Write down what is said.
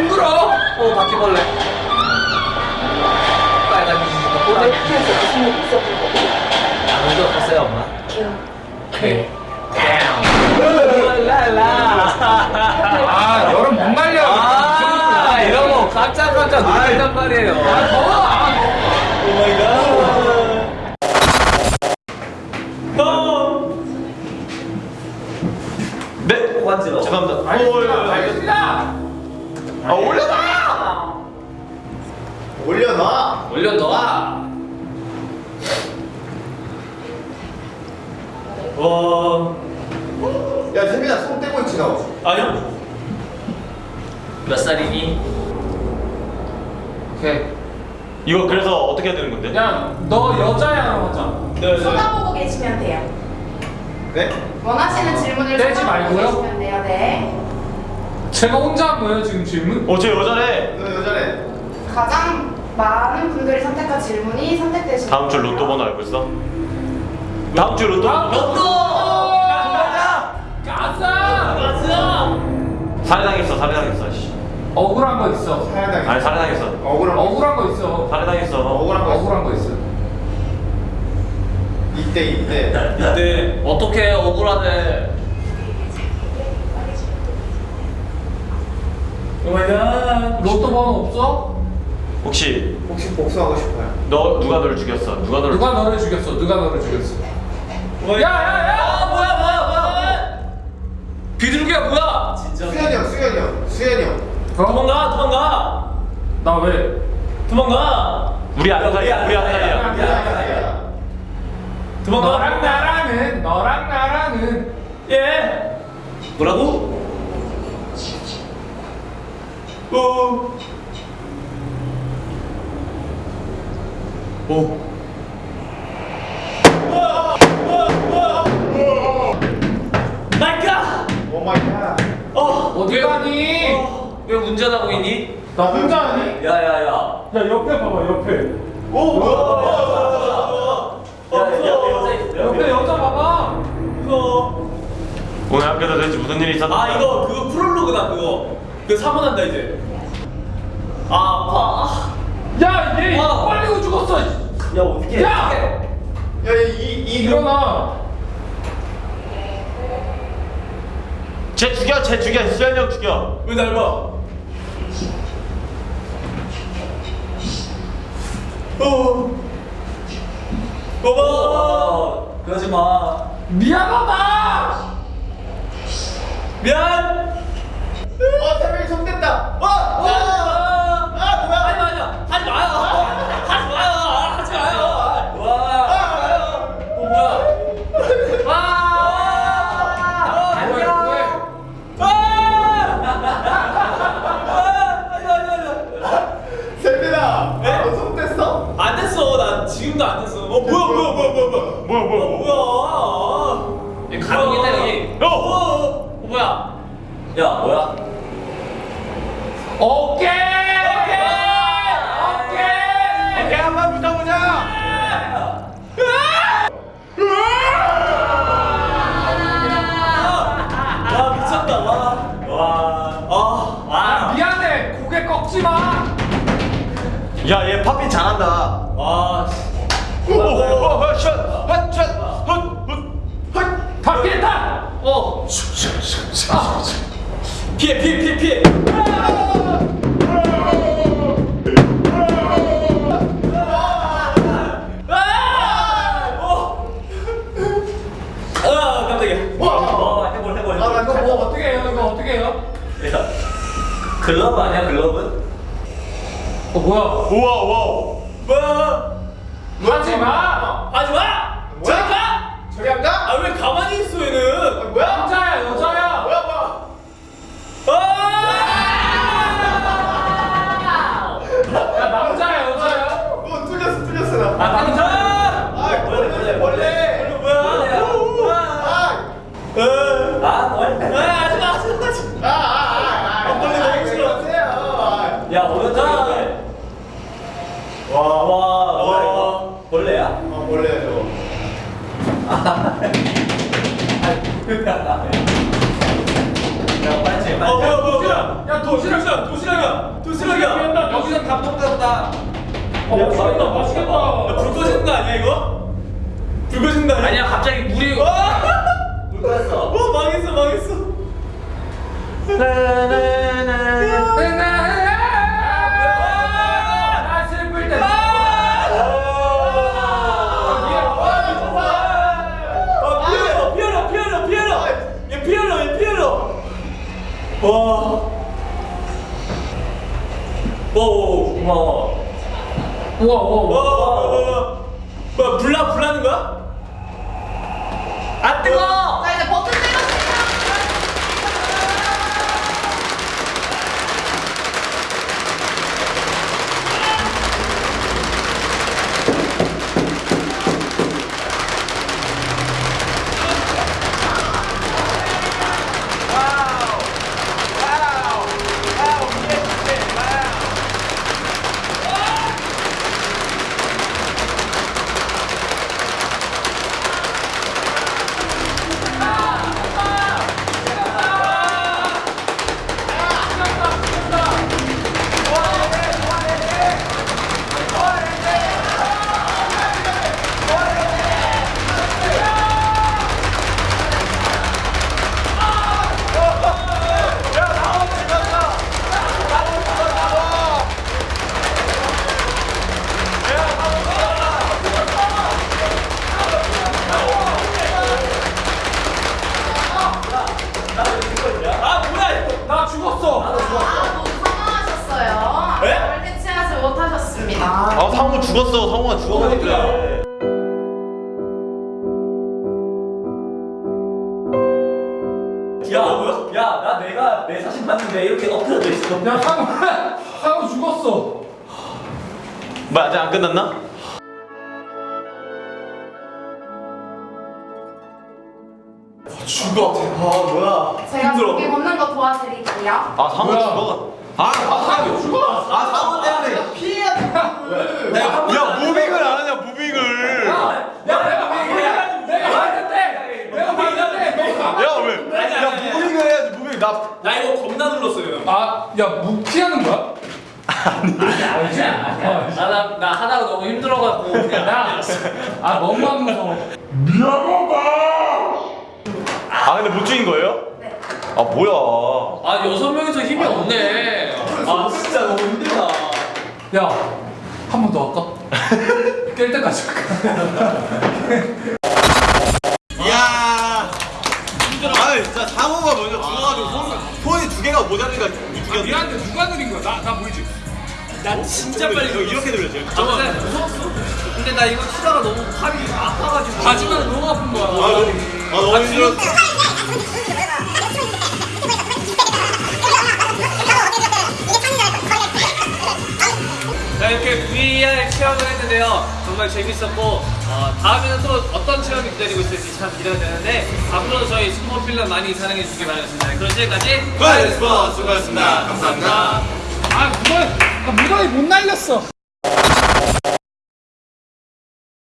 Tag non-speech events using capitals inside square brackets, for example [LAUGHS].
모서리가 둥글어. 어 바퀴벌레. 빨간 이지가 오늘 학교에서 무슨 일 있었던 거지? 아무도 없었어요 엄마? 기억. 오케이 랄라. 아 여름 못 말려. 아 이런 거 깜짝깜짝 놀란단 말이에요. 아 더워 아 올려놔 올려놔 올려놓아 와 야, 세민아 손 떼고 있지 너 아니요 몇 살이니? 오케이 이거 그래서 어떻게 해야 되는 건데? 야 너 여자야 남자 네, 쳐다보고 계시면 돼요. 네? 원하시는 질문을 떼지 쳐다보고 말고요? 계시면 돼요. 네. 제가 혼자 한 거예요 지금 질문? 어쟤 여자래. 너 여자래. 가장 많은 분들이 선택한 질문이 선택되신 다음 주 로또 번호 알고 있어? 다음 주 로또? 아, 번호? 가자! 살해당했어 살해당했어 씨. 억울한 거 있어. 아니 살해당했어. 억울한 거 억울한 거 있어. 살해당했어. 억울한 거 있어. 억울한 거 있어. 이때 이때. 이때 어떻게 억울하네 Oh my god 로또 번호 없어? 혹시 혹시 복수하고 싶어요? 너 누가 너를 죽였어? 누가 너를 누가 너를 죽였어? 누가 너를 죽였어? 야야야! 아 뭐야 뭐야 뭐야 비둘기야 뭐야 진짜 수현이 형 수현이 형 수현이 형 어? 도망가 도망가 나 왜? 도망가 우리 아는 사이야 우리 아는 사이야 야, 도망가 너랑 나랑은 너랑 나랑은 예 뭐라고? 어. Oh my god 어 어디 가니? 어, 왜 운전하고 있니? 나 혼자 하니? 야야야. 야 옆에 봐봐 옆에. 오 뭐야? 옆에 여자 봐봐. 이거 오늘 학교에서 도대체 무슨 일이 있었나? 아 이거 그거 프롤로그다 그거 그거 사문한다 이제 아 아파 야얘 와. 빨리 죽었어 야 어떻게 야! 야이이 일어나 쟤 죽여 쟤 죽여 수현이 형 죽여 왜 날 봐? 어. 어머. 그러지 마. 미안하다 미안. 어 손 뗐다 어. 어. 아 뭐야? 하지 마요. 하지 마요. 하지 마요. 하지 마요. 와. 어 뭐야? 아. 뭐해 안녕. 뭐해 아. 아니 아니 아니. 세민아 네? 너손 뗐어? 안 됐어. 나 지금도 안 됐어. 어 뭐야 뭐야 뭐야 뭐야 뭐야. 뭐야 뭐야 뭐야 뭐야? 여기 가동이다 여기. 어! 어, 뭐야? 야 뭐야? 꺾지 마 야 얘 팝핀 잘한다 와. 오오오 샷! 핫! 샷! 헛! 헛! 바뀌었다 어. 피해 피해 피해 피해. 아! 어. 아 이거 뭐? 야, 글러브 아니야 글러브? 어 뭐야 우와 우와 뭐? 하지 마 하지 마. 저리 가. 저리 안 가? 아 왜 가만히 있어 아, 얘는? 뭐야? 남자야 여자야 뭐야 뭐야 아! 야 남자야 여자야 어 뚫렸어 뚫렸어 나 아 남자. 아, 벌레, 벌레. 뭐야? 뭐야? 아! 아 벌레. 아 하지 마 하지 마. 하지 마. 아, 아, 아, 아, 벌레 아, 너무 왜 싫어. 그러세요? 아. 야 뭐야 이거? 벌레야? 어 원래 저. 야 빨리 어 뭐야 뭐야 뭐야 야 도시락이야 도시락이야 도시락이야 여기서 감동받았다 어 맛있겠다 맛있겠다 불 꺼지는 거 아니야 이거? 불 꺼지는 거 아니야? 아니야 갑자기 물이 [LAUGHS] 물 끓였어 어 망했어 망했어 와 오, 고마워. 우와 우와 와, 와, 와. 뭐야, 불나, 불나는 거야? 아, 뜨거! 자 죽었어 상호가 죽어가지고 야, 야, 나 내가 내 사진 봤는데 이렇게 엎드려져 있어. 야, 상우, 상우 죽었어. 뭐 아직 안 끝났나? 죽어. 아 뭐야. 제가 힘들어. 고기 걷는 거 도와드릴게요. 아 상호 뭐야? 죽어 아, 상우 죽어. 아 상호 때문에 피해야 돼. 내가 한 야 무빙을 안 하냐 무빙을 야, 내가 내가 내가 봤는데, 내가 봤는데, 너가. 야 왜? 아니, 아니, 야 아니. 무빙을 해야지 무빙 나 나 이거 겁나 눌렀어요. 아, 야, 무 피하는 거야? 아니야, 아니야. 나, 나, 나 하다가 너무 힘들어갖고 그냥 야, 아, 너무한 무서워. 아 근데 못 죽인 거예요? 네. 아 뭐야 아 여섯 명이서 힘이 없네. 아 진짜 너무 힘들다. 야, 한 번 더 할까? [LAUGHS] 깰 때까지 할까? 모자르니까 죽였네 미안한데 누가 느린 거야? 나, 나 보이지? 나 진짜 빨리 이거 이렇게 들렸지 잠깐만. 무서웠어. 근데 나 이거 치다가 너무 팔이 아파가지고. 바지만 너무 아픈 거야. 아 너무 아 너무 힘들었어 이렇게 VR 체험을 했는데요. 정말 재밌었고 어, 다음에는 또 어떤 체험이 기다리고 있을지 참 기대가 되는데 앞으로도 저희 스포필러 많이 사랑해 주시기 바라겠습니다. 그럼 지금까지 고맙습니다 수고하셨습니다 감사합니다 아, 무더위, 아, 무더위 못 날렸어.